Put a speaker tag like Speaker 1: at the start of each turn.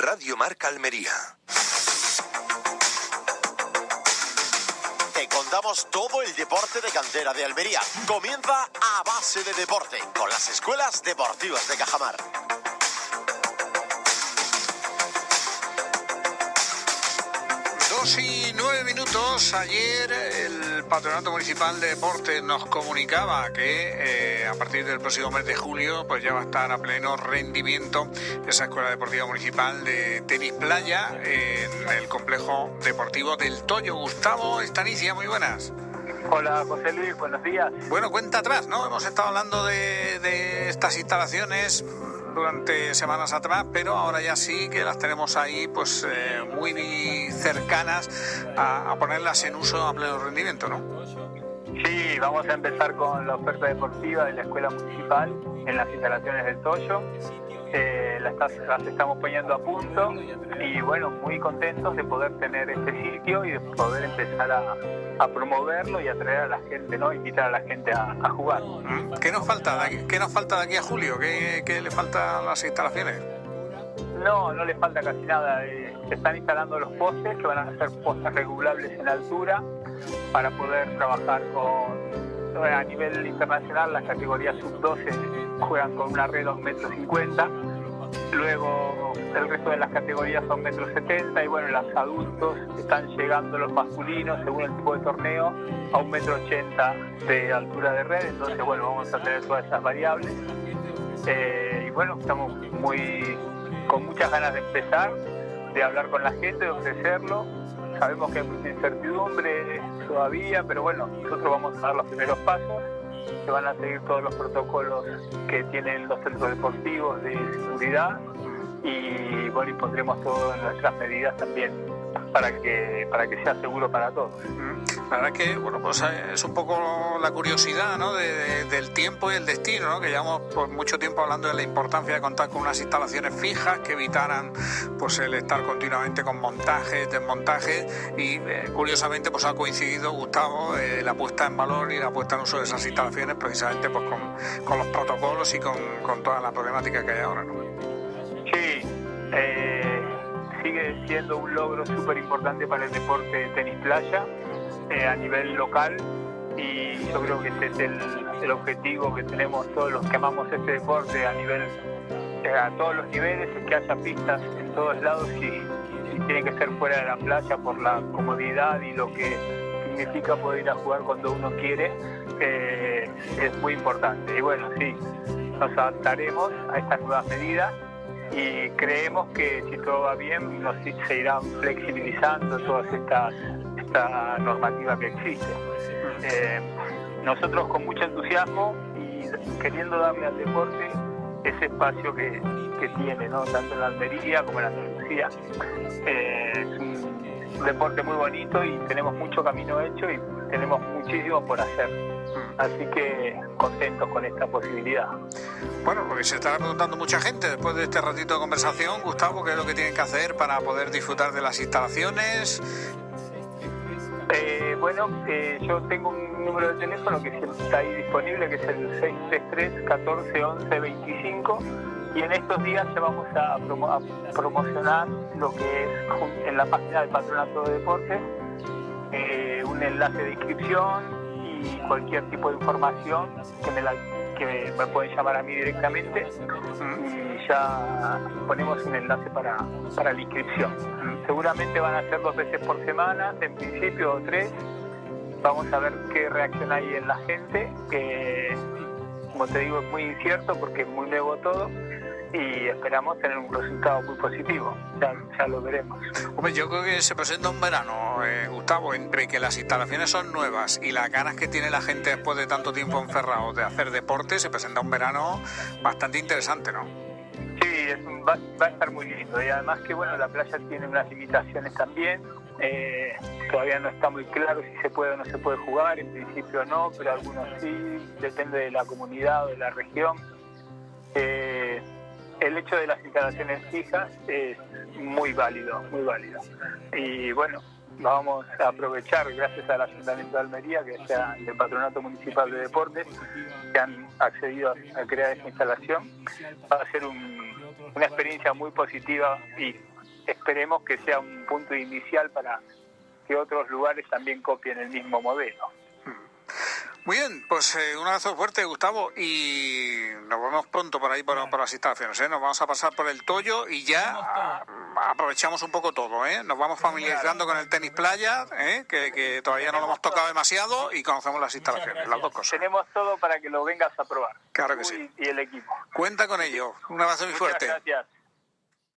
Speaker 1: Radio Marca Almería.
Speaker 2: Te contamos todo el deporte de cantera de Almería. Comienza a base de deporte con las escuelas deportivas de Cajamar.
Speaker 3: Dos y minutos. Ayer el Patronato Municipal de Deportes nos comunicaba que eh, a partir del próximo mes de julio pues ya va a estar a pleno rendimiento esa Escuela Deportiva Municipal de Tenis Playa en el complejo deportivo del Toyo. Gustavo Estanicia, muy buenas.
Speaker 4: Hola José Luis, buenos días.
Speaker 3: Bueno, cuenta atrás, ¿no? Hemos estado hablando de, de estas instalaciones durante semanas atrás, pero ahora ya sí que las tenemos ahí pues eh, muy cercanas a, a, ponerlas en uso a pleno rendimiento, ¿no?
Speaker 4: Sí, vamos a empezar con la oferta deportiva de la Escuela Municipal en las instalaciones del Toyo. Eh, las, las, estamos poniendo a punto y bueno, muy contentos de poder tener este sitio y de poder empezar a, a promoverlo y atraer a la gente, ¿no? Invitar a la gente a, a jugar.
Speaker 3: ¿Qué nos falta? ¿Qué nos falta de aquí a julio? ¿Qué, qué le falta a las instalaciones?
Speaker 4: No, no le falta casi nada. Eh, se están instalando los postes, que van a ser postes regulables en altura, para poder trabajar con, a nivel internacional, las categorías sub-12 juegan con una red 2 metros 50, luego el resto de las categorías son metros 70 y bueno, los adultos están llegando los masculinos, según el tipo de torneo, a un metro 80 de altura de red, entonces bueno, vamos a tener todas esas variables. Eh, y bueno, estamos muy con muchas ganas de empezar, de hablar con la gente, de ofrecerlo. Sabemos que hay mucha incertidumbre todavía, pero bueno, nosotros vamos a dar los primeros pasos. Se van a seguir todos los protocolos que tienen los centros deportivos de seguridad y bueno, y pondremos todas nuestras medidas también para que para que sea seguro para todos.
Speaker 3: La verdad que bueno pues es un poco la curiosidad ¿no? de, de, del tiempo y el destino, ¿no? que llevamos por mucho tiempo hablando de la importancia de contar con unas instalaciones fijas que evitaran pues el estar continuamente con montajes, desmontajes y eh, curiosamente pues ha coincidido Gustavo eh, la puesta en valor y la puesta en uso de esas instalaciones precisamente pues con, los protocolos y con, con, toda la problemática que hay ahora.
Speaker 4: Sí. Eh sigue siendo un logro súper importante para el deporte de tenis playa a nivel local y yo creo que ese es el, objetivo que tenemos todos los que amamos este deporte a nivel eh, a todos los niveles, es que haya pistas en todos lados y, y tiene que ser fuera de la playa por la comodidad y lo que significa poder ir a jugar cuando uno quiere eh, es muy importante. Y bueno sí nos adaptaremos a estas nuevas medidas y creemos que si todo va bien nos, se irán flexibilizando todas estas esta normativa que existe. Eh, nosotros con mucho entusiasmo y queriendo darle al deporte ese espacio que, que tiene, ¿no? tanto en la Almería como en Andalucía. Eh, es un deporte muy bonito y tenemos mucho camino hecho y tenemos muchísimo por hacer. Así que contentos con esta posibilidad.
Speaker 3: Bueno, porque se estará preguntando mucha gente después de este ratito de conversación, Gustavo, qué es lo que tienen que hacer para poder disfrutar de las instalaciones.
Speaker 4: Eh, bueno, eh, yo tengo un número de teléfono que está ahí disponible, que es el 633 14 11 25 y en estos días ya vamos a, promo a promocionar lo que es en la página del Patronato de Deportes eh, un enlace de inscripción y cualquier tipo de información que me, la, que me pueden llamar a mí directamente y ya ponemos un enlace para, para la inscripción. Seguramente van a ser dos veces por semana, en principio o tres. Vamos a ver qué reacción hay en la gente, que como te digo es muy incierto porque es muy nuevo todo y esperamos tener un resultado muy positivo. Ya, ya lo veremos.
Speaker 3: Hombre, yo creo que se presenta un verano, eh, Gustavo, entre que las instalaciones son nuevas y las ganas que tiene la gente después de tanto tiempo encerrado de hacer deporte, se presenta un verano bastante interesante, ¿no?
Speaker 4: Sí, es, va, va, a estar muy lindo y además que bueno, la playa tiene unas limitaciones también. Eh, todavía no está muy claro si se puede o no se puede jugar, en principio no, pero algunos sí, depende de la comunidad o de la región. Eh, el hecho de las instalaciones fijas es muy válido, muy válido. Y bueno, vamos a aprovechar, gracias al Ayuntamiento de Almería, que sea el Patronato Municipal de Deportes, que han accedido a, crear esta instalación, va a ser un,
Speaker 5: una experiencia muy positiva y esperemos que sea un punto inicial para que otros lugares también copien el mismo modelo.
Speaker 3: Muy bien, pues eh, un abrazo fuerte, Gustavo, y nos vemos pronto por ahí por, por las instalaciones. ¿eh? Nos vamos a pasar por el Toyo y ya ah, aprovechamos un poco todo. ¿eh? Nos vamos familiarizando con el tenis playa, ¿eh? que, que todavía no lo hemos tocado demasiado, y conocemos las instalaciones, las dos cosas.
Speaker 5: Tenemos todo para que lo vengas a probar.
Speaker 3: Claro que sí.
Speaker 5: Y, y el equipo.
Speaker 3: Cuenta con ello. Un abrazo muy
Speaker 5: Muchas
Speaker 3: fuerte.
Speaker 5: gracias.